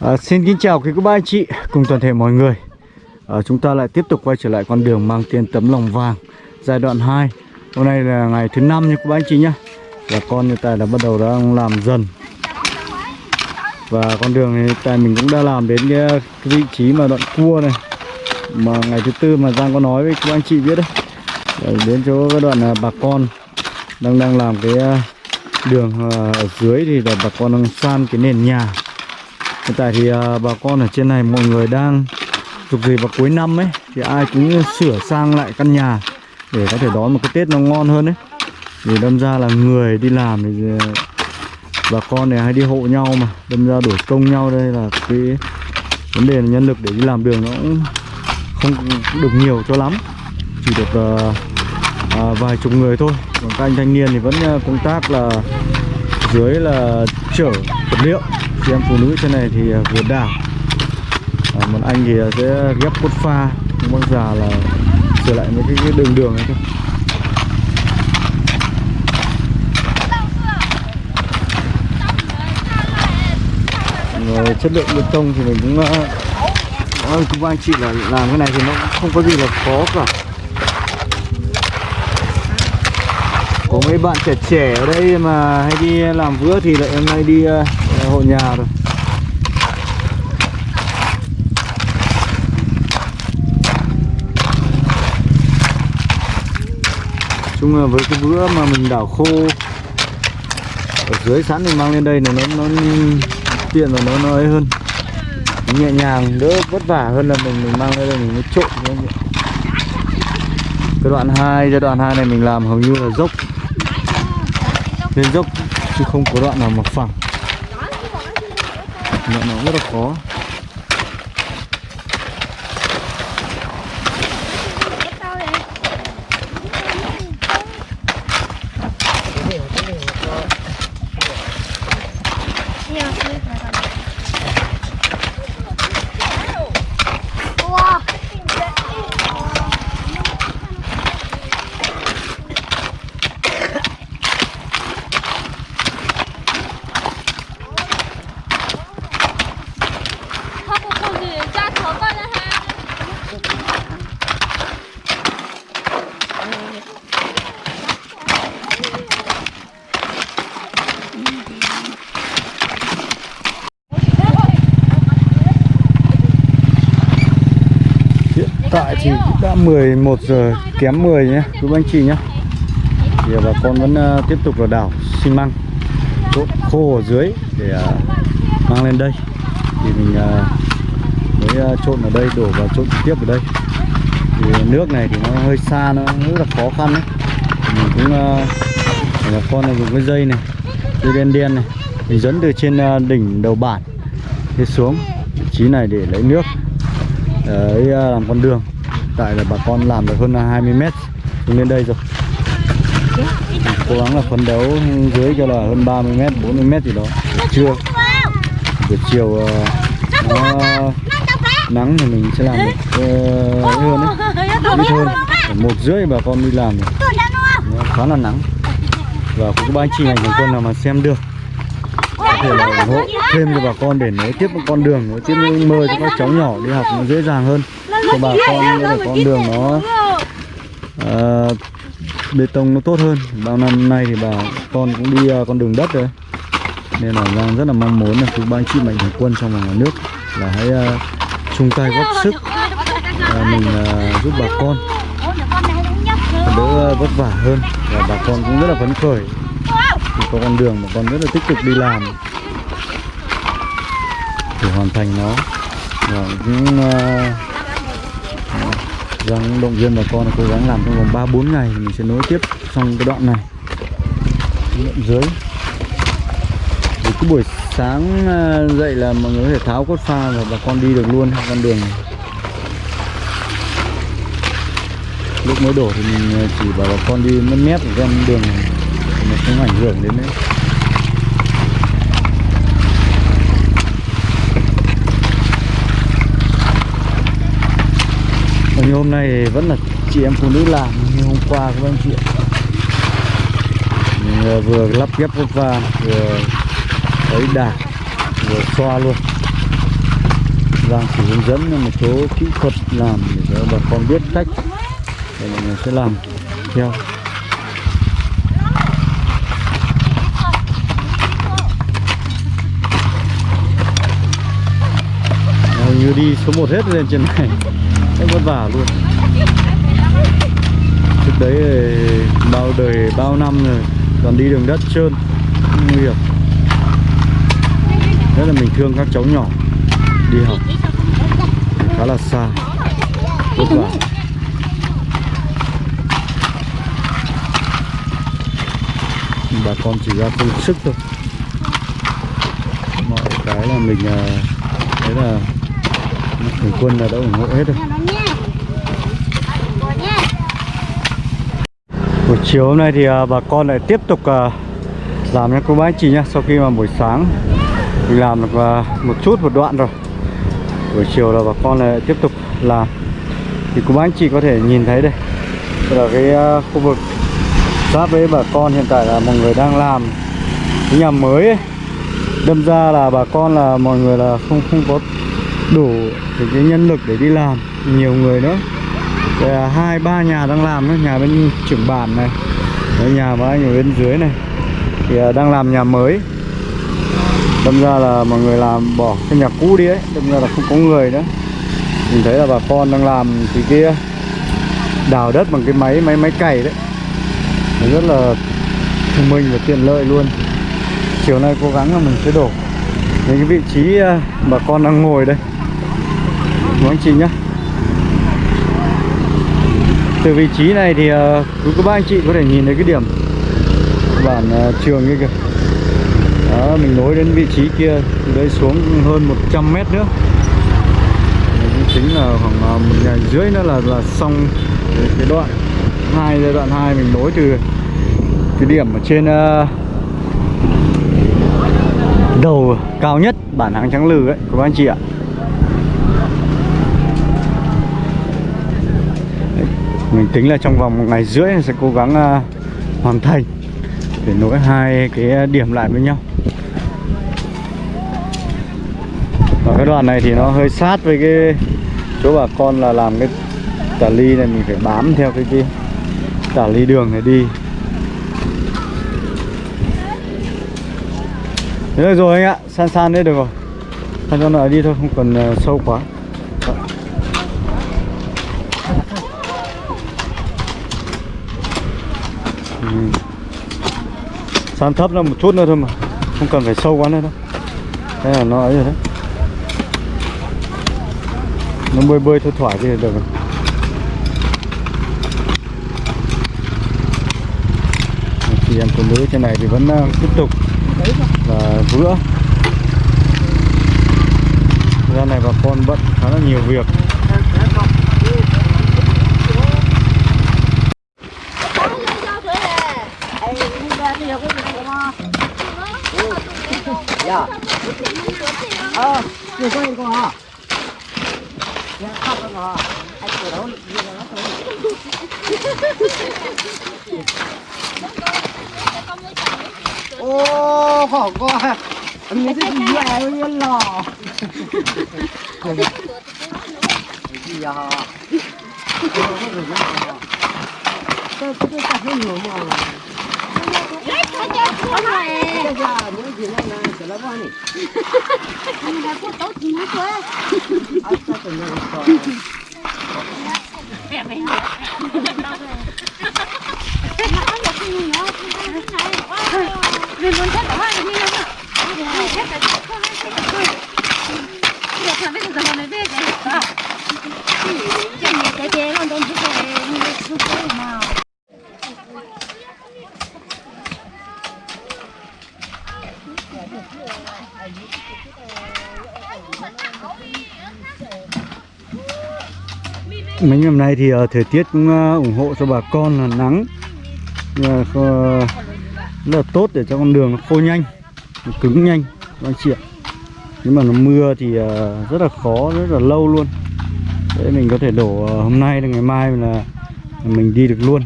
À, xin kính chào quý cô bác anh chị cùng toàn thể mọi người. À, Chúng ta lại tiếp tục quay trở lại con đường mang tên tấm lòng vàng giai đoạn 2 Hôm nay là ngày thứ năm nha cô bác anh chị nhé Và con hiện tại là bắt đầu đang làm dần. Và con đường này tại mình cũng đã làm đến cái, cái vị trí mà đoạn cua này Mà ngày thứ tư mà Giang có nói với cô bác anh chị biết đấy. Để Đến chỗ cái đoạn à, bà con đang đang làm cái à, đường à, ở dưới thì là bà con đang san cái nền nhà. Hiện tại thì à, bà con ở trên này mọi người đang dục gì vào cuối năm ấy thì ai cũng sửa sang lại căn nhà để có thể đón một cái Tết nó ngon hơn ấy. Vì đâm ra là người đi làm thì à, bà con này hay đi hộ nhau mà đâm ra đổi công nhau đây là cái vấn đề là nhân lực để đi làm đường nó cũng không được nhiều cho lắm. Chỉ được uh, uh, vài chục người thôi. Còn các anh thanh niên thì vẫn uh, công tác là dưới là chở vật liệu chị em phụ nữ trên này thì à, đảo, à, một anh thì à, sẽ ghép cốt pha nhưng bác già là sửa lại mấy cái, cái đường đường này thôi. Rồi chất lượng bê tông thì mình cũng à, à, ơi cũng anh chị là làm cái này thì nó không có gì là khó cả. Có mấy bạn trẻ trẻ ở đây mà hay đi làm vữa thì lại hôm nay đi uh, hộ nhà rồi. Chung là với cái bữa mà mình đảo khô, ở dưới sẵn thì mang lên đây là nó nó tiện và nó nó ấy hơn. Nhẹ nhàng, đỡ vất vả hơn là mình mình mang lên đây mình mới trộn cái đoạn 2 giai đoạn 2 này mình làm hầu như là dốc. Lên dốc, chứ không có đoạn nào mà phẳng nó nào rất là khó. Chị đã 11 giờ kém 10 nhé quý anh chị nhé. Thì bà con vẫn ờ, tiếp tục là đảo xi măng. Chỗ khô ở dưới để ờ, mang lên đây. Thì mình ờ, mới trộn ở đây, đổ vào trộn trực tiếp ở đây. Thì nước này thì nó hơi xa, nó rất là khó khăn đấy thì mình cũng bà con này dùng cái dây này, dây đen đen này mình dẫn từ trên đỉnh đầu bản đi xuống. Vị trí này để lấy nước. Đấy làm con đường tại là bà con làm được hơn 20 mét xuống lên đây rồi. Cố gắng là phấn đấu dưới cho là hơn 30 mét 40 mét gì đó. Buổi trưa buổi chiều ờ, nó nắng thì mình sẽ làm được uh, ấy hơn đấy. Ít hơn một rưỡi bà con đi làm nó khá là nắng. Và cũng ban ba anh chị ngành của quân nào mà xem được thể là ủng hộ thêm cho bà con để nối tiếp một con đường nối tiếp những mơ cho các cháu nhỏ đi học nó dễ dàng hơn. Cho bà con như là con đường nó uh, bê tông nó tốt hơn. Bao năm nay thì bà con cũng đi uh, con đường đất rồi. Nên là Giang rất là mong muốn là quý ban chị mạnh thường quân trong và ngoài nước là hãy uh, chung tay góp sức uh, mình uh, giúp bà con. Đỡ vất vả hơn. Và bà con cũng rất là phấn khởi. Thì có con đường mà con rất là tích cực đi làm để hoàn thành nó. Và cũng uh, động viên bà con là cố gắng làm trong vòng 3 4 ngày mình sẽ nối tiếp xong cái đoạn này. Đoạn dưới. Thì cứ buổi sáng ờ, dậy là mọi người có thể tháo cốt pha và bà con đi được luôn con đường này. Lúc mới đổ thì mình ờ, chỉ bảo bà con đi mất mét trên con đường này. Nó không ảnh hưởng đến đấy. Như hôm nay vẫn là chị em phụ nữ làm như hôm qua các anh chị Mình ờ, vừa lắp ghép cốt va vừa thấy đà vừa xoa luôn. Giang chỉ hướng dẫn một số kỹ thuật làm để cho bà con biết cách để mọi người sẽ làm theo. Như đi số 1 hết lên trên này rất vất vả luôn. Trước đấy bao đời bao năm rồi còn đi đường đất trơn nguy hiểm. Rất là mình thương các cháu nhỏ đi học khá là xa vất vả. Bà con chỉ ra công sức thôi. Mọi cái là mình à, đấy là Thủy quân là đã ủng hộ hết rồi. Buổi chiều hôm nay thì à, bà con lại tiếp tục à, làm nha cô bác anh chị nhá. Sau khi mà buổi sáng mình làm được à, một chút, một đoạn rồi, buổi chiều là bà con lại tiếp tục làm. Thì cô bác anh chị có thể nhìn thấy đây. Đây là cái khu vực giáp với bà con hiện tại là mọi người đang làm cái nhà mới ấy. đâm ra là bà con là mọi người là không không có đủ cái nhân lực để đi làm nhiều người nữa. Đây là hai ba nhà đang làm nữa nhà bên trưởng bản này Đấy, nhà mà anh ở bên dưới này thì à, đang làm nhà mới. Đâm ra là mọi người làm bỏ cái nhà cũ đi ấy đâm ra là không có người nữa. Mình thấy là bà con đang làm thì kia đào đất bằng cái máy máy máy cày đấy. Nó rất là thông minh và tiện lợi luôn. Chiều nay cố gắng là mình sẽ đổ những cái vị trí à, bà con đang ngồi đây của anh chị nhé. từ vị trí này thì uh, quý cô bác anh chị có thể nhìn thấy cái điểm bản uh, trường như kìa. Đó mình nối đến vị trí kia từ đây xuống hơn 100 mét nữa. Cũng chính là khoảng uh, một ngày rưỡi nữa là là xong cái, cái đoạn hai giai đoạn 2 mình nối từ cái điểm ở trên uh, đầu cao nhất bản hàng trắng lừ ấy của các anh chị ạ. Mình tính là trong vòng một ngày rưỡi sẽ cố gắng uh, hoàn thành để nối hai cái điểm lại với nhau. Và cái đoạn này thì nó hơi sát với cái chỗ bà con là làm cái tà ly này mình phải bám theo cái cái tả ly đường này đi. Thế được rồi anh ạ, san san đấy được rồi. San cho nó đi thôi, không cần uh, sâu quá. Sàn thấp ra một chút nữa thôi mà. Không cần phải sâu quá nữa đâu. Thế là nó ấy rồi đấy. Nó bơi bơi thôi, thoải thì được rồi. Chị em phụ nữ trên này thì vẫn ờ, tiếp tục là vữa. Ra này bà con bận khá là nhiều việc. 야, 어, 이거 이거. 야, 카드 가. 아, 그럼 이거 오, hổ quá. Anh nghĩ cái gì vậy luôn lò. Cái gì à? Cái cái cái cái nhiều mà. Cái Mình muốn chết cả hai cái đi không ạ mình chết cả không ai chết cả tôi được là bây giờ còn về cái chẳng nhẹ cái chế còn don't thích cái như thế cái mà Mấy ngày hôm nay thì ờ, thời tiết cũng ờ, ủng hộ cho bà con là nắng. Ờ, rất là tốt để cho con đường nó khô nhanh, nó cứng nhanh, các anh chị ạ. Mà nó mưa thì rất là khó, rất là lâu luôn. Để mình có thể đổ hôm nay là ngày mai là mình đi được luôn.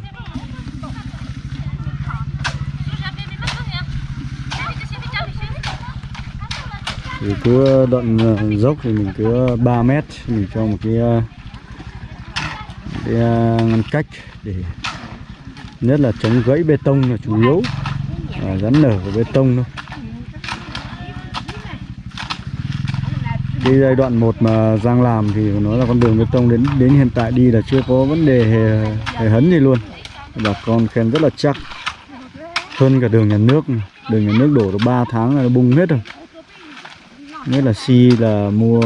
Thì cứ ờ, đoạn ờ, dốc thì mình cứ ờ, 3 mét mình cho một cái, cái ngăn cách để nhất là chống gãy bê tông là chủ yếu. Và rắn nở của bê tông thôi. Cái giai đoạn một mà Giang làm thì nó là con đường bê tông đến đến hiện tại đi là chưa có vấn đề hề, hề hấn gì luôn. Bà con khen rất là chắc. Hơn cả đường nhà nước đường nhà nước đổ được 3 tháng là nó bung hết rồi nhất là xi là mua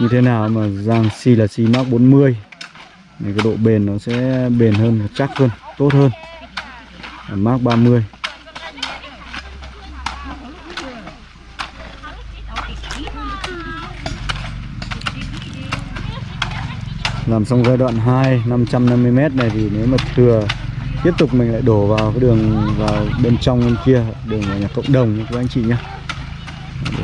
như thế nào mà Giang xi là xi Mark 40 thì cái độ bền nó sẽ bền hơn và chắc hơn, tốt hơn. Ở Mark 30 làm xong giai đoạn 2 550m này thì nếu mà thừa, tiếp tục mình lại đổ vào cái đường vào bên trong bên kia, đường vào nhà cộng đồng các anh chị nhé.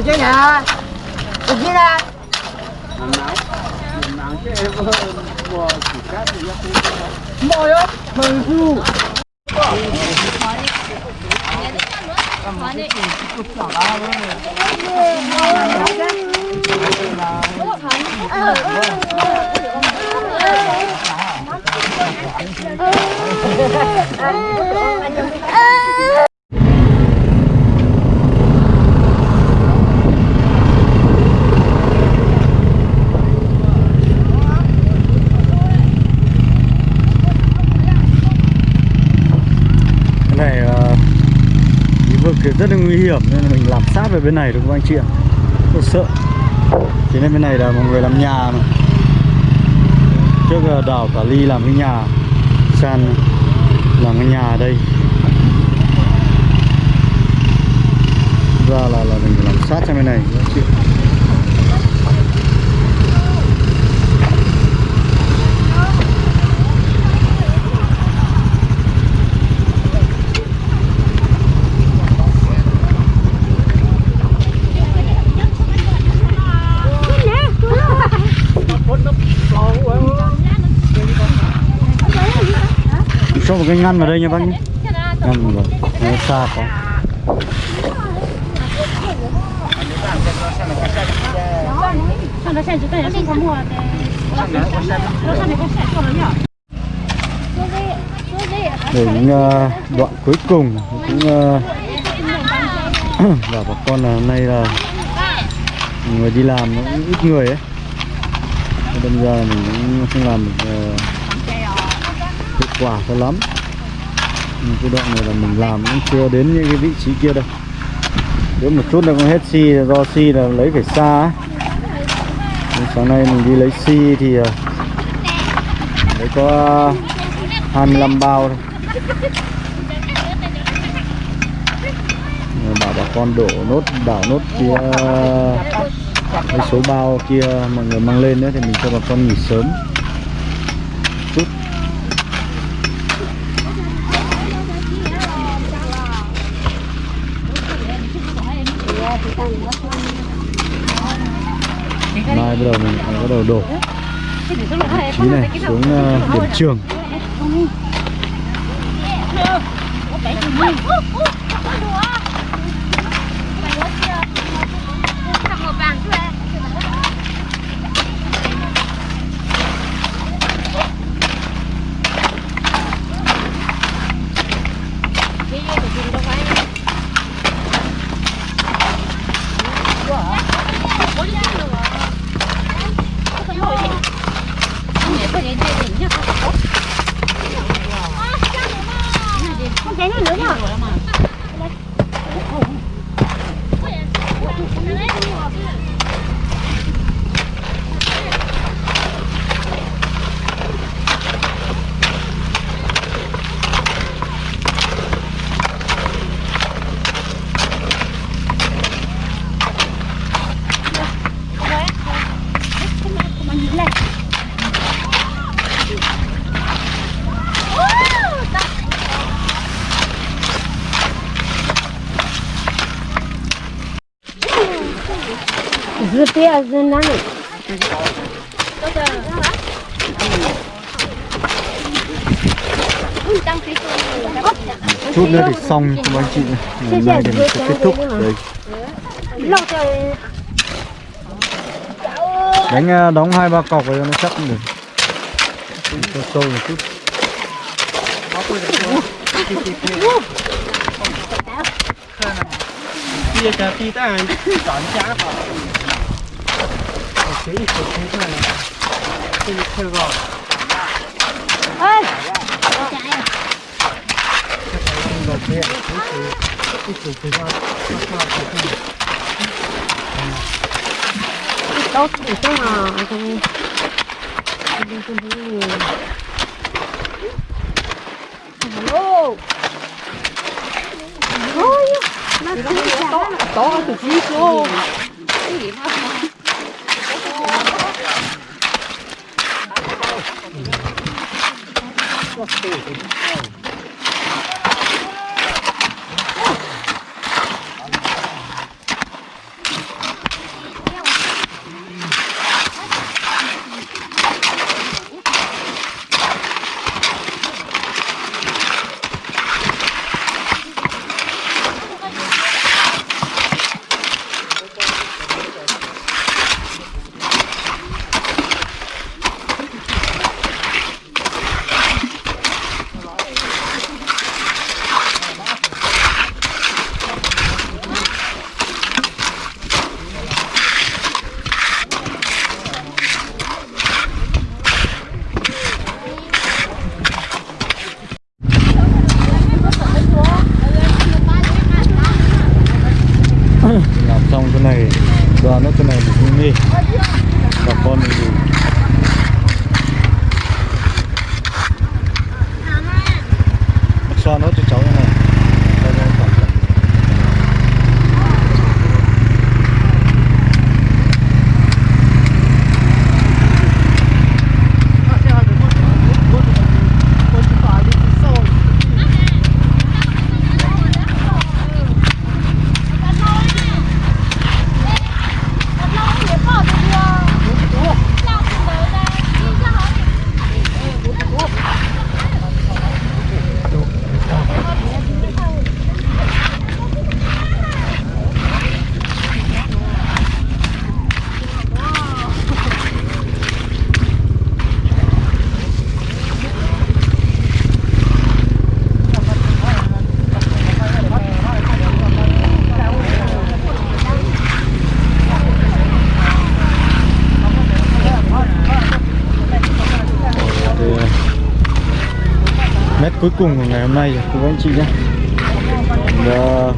Ở dưới nè. Có chứ nè. Mồi á Mồi phu cái này ờ, cái vực thì rất là nguy hiểm, nên là mình làm sát về bên này được không anh chị ạ? Rất sợ. Thế nên bên này là mọi người làm nhà mà. Trước ờ, là đào cả ly làm cái nhà. San làm cái nhà ở đây. Ra là là mình phải làm sát sang bên này anh chị cho một cái ngăn vào đây nha bác nhé. Ngăn vào. Nó xa quá. Để những ờ, đoạn cuối cùng cũng ờ, bảo bà con là hôm nay là người đi làm nó cũng ít người ấy. Nên đâm ra mình cũng không làm được ờ, hiệu quả cho lắm nhưng cái đoạn này là mình làm cũng chưa đến những cái vị trí kia đâu. Nếu một chút là cũng hết xi si, do xi là lấy phải xa ấy. Sáng nay mình đi lấy xi thì ờ, lấy có 25 bao thôi. Bảo bà con đổ nốt đảo nốt kia cái số bao kia mọi người mang lên nữa thì mình cho bà con nghỉ sớm. Mai bắt đầu mình bắt đầu đổ. Chí này xuống ờ, điểm trường. 感谢流量 dân chút nữa thì xong các anh chị ngày nay thì mình sẽ kết thúc. Đây, đánh à, đóng hai ba cọc rồi nó chắc cũng được. Cho sâu một chút. Bây giờ thì ta chọn giá họ Chỉ ít một thế thôi Thì thôi rồi ơi Rồi kia Ít chút thì thôi tốt thì cái mà trong Alo. Ôi, nó to to từ phía cô. làm cuối cùng của ngày hôm nay rồi các anh chị nhé. Đã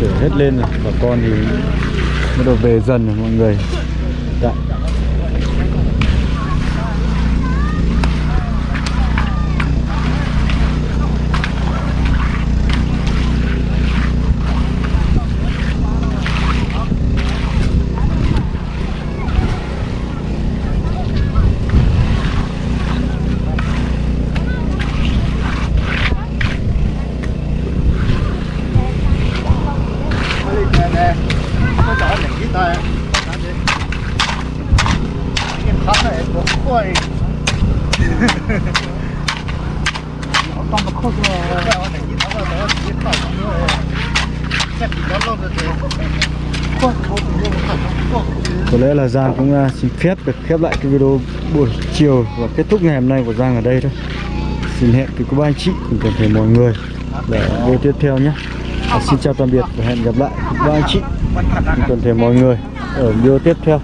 chở hết lên rồi. Bà con thì bắt đầu về dần rồi mọi người. Dạ. Dạ. có lẽ là Giang cũng à, xin phép được khép lại cái video buổi chiều và kết thúc ngày hôm nay của Giang ở đây thôi. Xin hẹn với các anh chị cùng toàn thể mọi người để video tiếp theo nhé. À, xin chào tạm biệt và hẹn gặp lại các anh chị cùng toàn thể mọi người ở video tiếp theo.